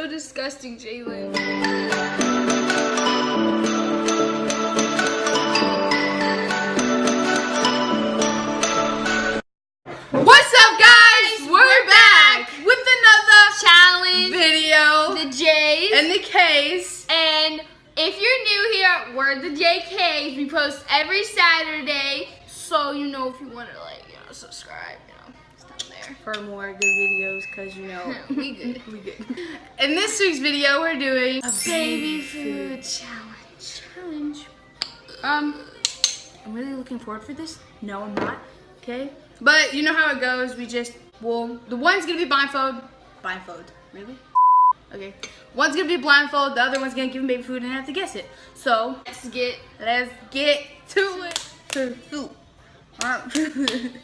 so disgusting, Jalen. What's up, guys? We're, We're back. back. with another challenge video the J's. and the case. And if you're new here, we're the JKs. We post every Saturday. So, you know, if you want to, like, you know, subscribe, you know, it's down there. For more good videos, cause you know we good. we good. In this week's video, we're doing a Baby food challenge. challenge. Um, I'm really looking forward for this. No, I'm not. Okay, but you know how it goes. We just well, the one's gonna be blindfold. Blindfold, really? Okay, one's gonna be blindfold. The other one's gonna give him baby food and have to guess it. So Let's get let's get to it. To food.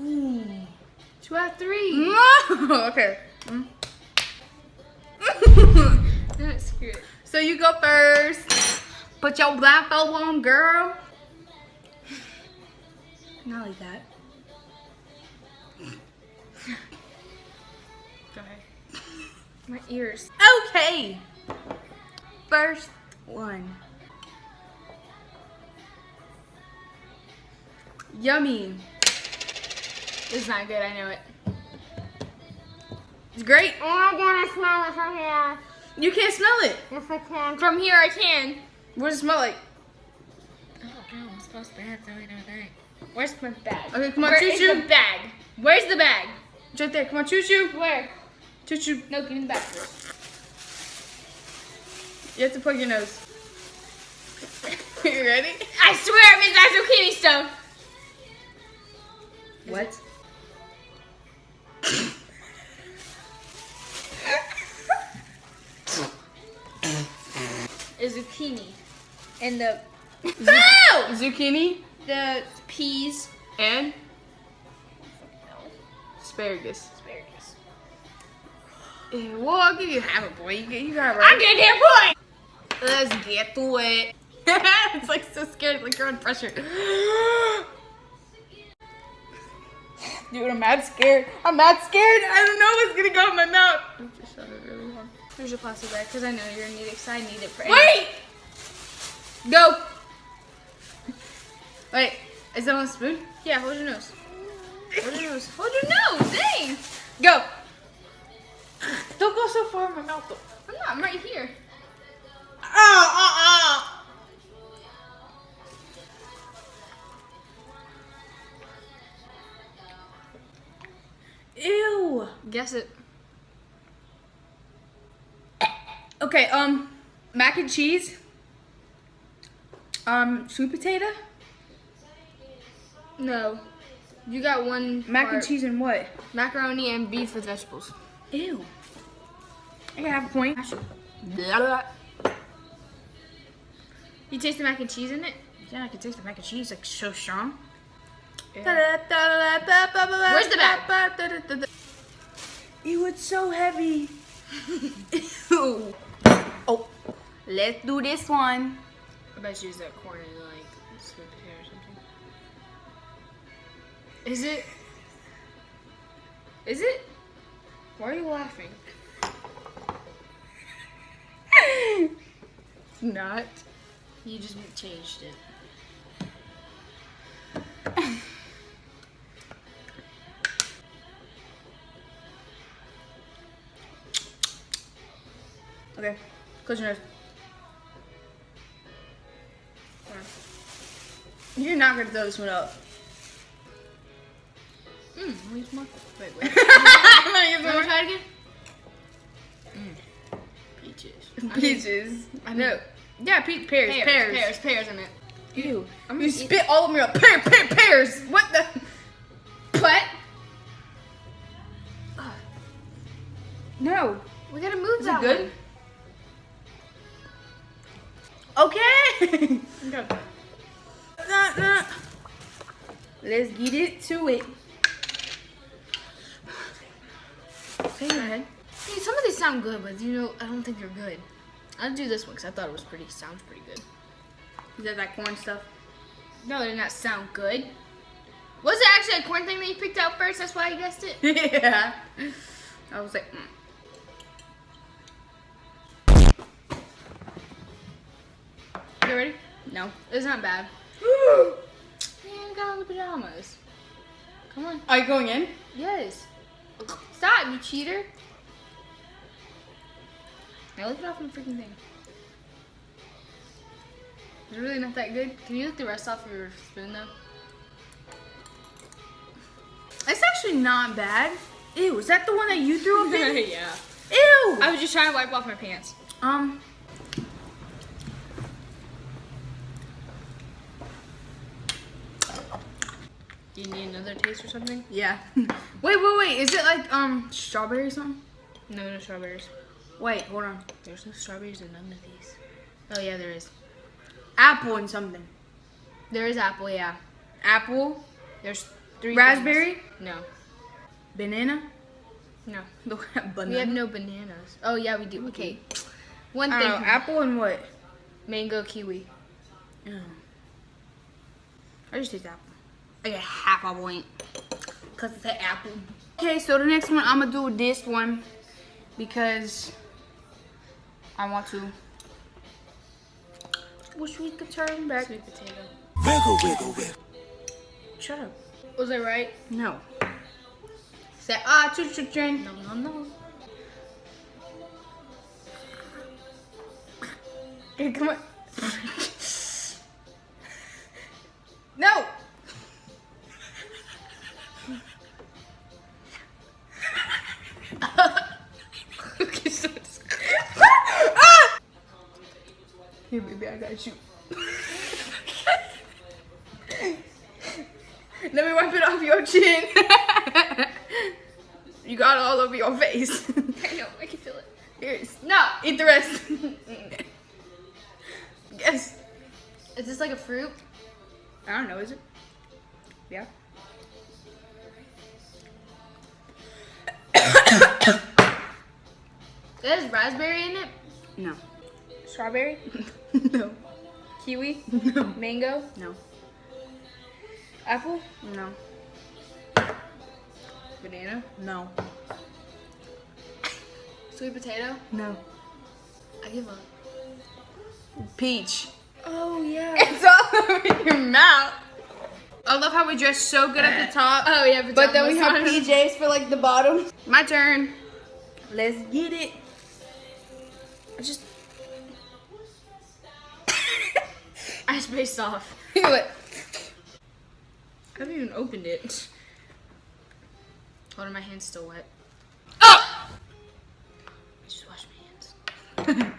Ooh. Two out of three. No. okay. Mm. So you go first. Put your blindfold on, girl. Not like that. Go ahead. My ears. Okay. First one. Yummy. It's not good, I know it. It's great. Oh, I gotta smell it from here. You can't smell it. Yes, I can. From here, I can. What does it smell like? Oh, don't know. I'm supposed to have something on that. Where's my bag? Okay, come on, Where choo is choo. the bag? Where's the bag? It's right there. Come on, choo choo. Where? Choo choo. No, give me the bag. You have to plug your nose. Are you ready? I swear it means that's zucchini stuff. What? Zucchini. And the Ow! Zucchini the peas. and asparagus. Asparagus. Eh, Well, I'll give you half a point. You, you got it I'm right. getting a point. Let's get to it. it's like so scared, like you're on pressure. Dude, I'm mad scared. I'm mad scared. I don't know what's gonna go in my mouth. I just shut it really hard. Here's your plastic bag because I know you're gonna need it because I need it for Wait! Go! Wait, is that on a spoon? Yeah, hold your nose. Hold your nose. Hold your nose. Dang. Go! Don't go so far in my mouth though. I'm not. I'm right here. Ah, ah, ah. Ew. Guess it. Okay, um, mac and cheese. Um, sweet potato. No. You got one Mac and cheese and what? Macaroni and beef with vegetables. Ew. I can have a point. You taste the mac and cheese in it? Yeah, I can taste the mac and cheese like so strong. Where's Where's the bag? Ew, it's so heavy. Oh, let's do this one. I bet you use that corn in like sweet potato or something. Is it? Is it? Why are you laughing? It's not. You just changed it. Okay, close your nose. You're not gonna throw this one up. Mmm, wait, more. Wait, wait. I'm gonna try it again. Mmm. Peaches. Peaches. I no. mean- Yeah, pe- pears, Pears, pears. pears, pears, I meant. Ew. I'm you eat- spit all over your pear, pear, pears. What the? What? No. We gotta move Is that it good? One. Okay. Nah, nah. Let's get it to it. Okay, go ahead. Hey, some of these sound good, but you know, I don't think they're good. I'll do this one because I thought it was pretty, sounds pretty good. Is that that corn stuff? No, they did not sound good. Was it actually a corn thing that you picked out first? That's why I guessed it. yeah. I was like, mm. Ready? No. It's not bad. Man, got all the pajamas. Come on. Are you going in? Yes. Stop, you cheater. Now lick it off the freaking thing. It's really not that good. Can you lick the rest off your spoon though? It's actually not bad. Ew, is that the one that you threw up in? yeah. Ew. I was just trying to wipe off my pants. Um. Do you need another taste or something? Yeah. wait, wait, wait. Is it like um strawberry or something? No, no strawberries. Wait, hold on. There's no strawberries in none of these. Oh yeah, there is. Apple and something. There is apple, yeah. Apple, There's three. raspberry, things. No. banana. No. Banana. We have no bananas. Oh yeah, we do. Okay. One thing. know, apple and what? Mango kiwi. Oh. I just taste apple. I get half a point. Cause it's an apple. Okay, so the next one I'm gonna do this one because I want to. Wish we could turn back. Sweet potato. Wiggle, wiggle, wiggle. Shut up. Was I right? No. Say ah choo choo train. No, no, no. Okay, come on. no. Baby, I got you. Let me wipe it off your chin. you got it all over your face. I know, I can feel it. Here, No! eat the rest. yes. Is this like a fruit? I don't know, is it? Yeah. There's raspberry in it. No. Strawberry. no. Kiwi. No. Mango. No. Apple. No. Banana. No. Sweet potato. No. I give up. Peach. Oh yeah. It's all over your mouth. I love how we dress so good at the top. Oh yeah, But then we have. PJs for like the bottom. My turn. Let's get it. I just I spaced off. what? I haven't even opened it. Hold on, my hand's still wet. Oh! I just washed my hands.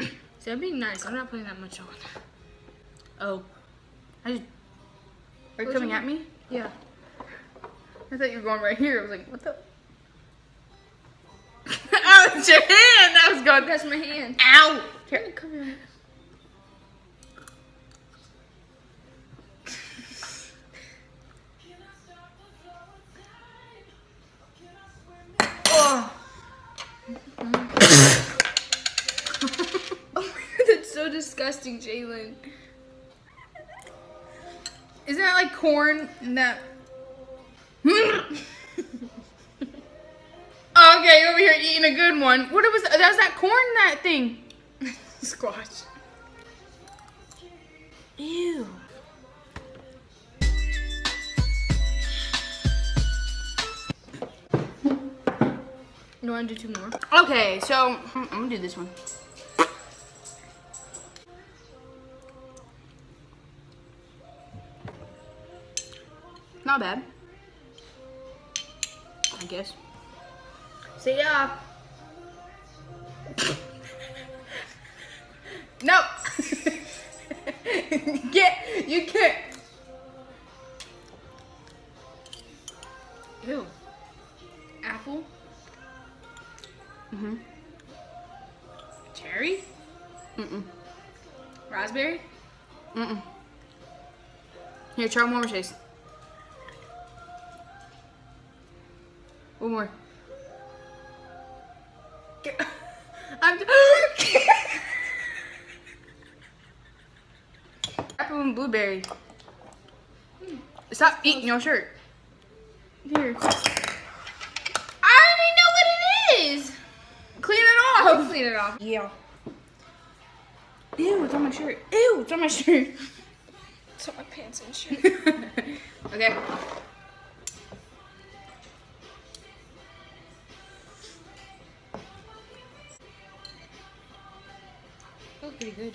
See, I'm being nice. I'm not putting that much on. Oh. I just Are you coming at me? Yeah. I thought you were going right here. I was like, what the? oh, it's your hand. That was going. That's my hand. Ow! Here. Come here. Disgusting, Jalen. Isn't that like corn and that? oh, okay, over here eating a good one. What was that? Was that corn that thing. Squash. Ew. You want to do two more? Okay, so hmm, I'm gonna do this one. Not bad. I guess. See ya. no. Get you can't. Ew. Apple. Mhm. Cherry. Mm mm. Raspberry. Mm mm. Here, try one more taste. One more. I'm. Apple and blueberry. Stop eating your shirt. Here. I already know what it is. Clean it off. clean it off. Yeah. Ew, it's on my shirt. Ew, it's on my shirt. It's on my pants and shirt. okay. Was pretty good.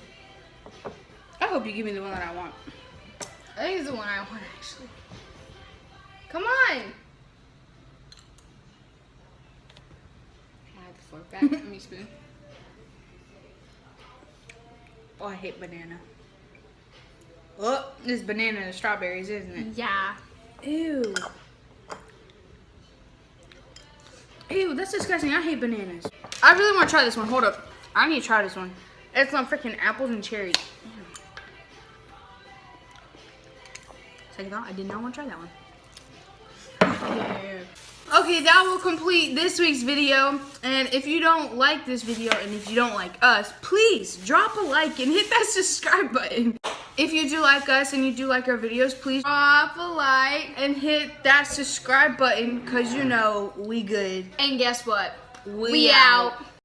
I hope you give me the one that I want. I think it's the one I want actually. Come on. I have the fork back. Let me spoon. Oh, I hate banana. Oh, this is banana and strawberries, isn't it? Yeah. Ew. Ew, that's disgusting. I hate bananas. I really want to try this one. Hold up. I need to try this one. It's on freaking apples and cherries. Mm. Second thought, I did not want to try that one. Okay, that will complete this week's video. And if you don't like this video and if you don't like us, please drop a like and hit that subscribe button. If you do like us and you do like our videos, please Drop a like. and hit that subscribe button because you know we good. And guess what? We, We out.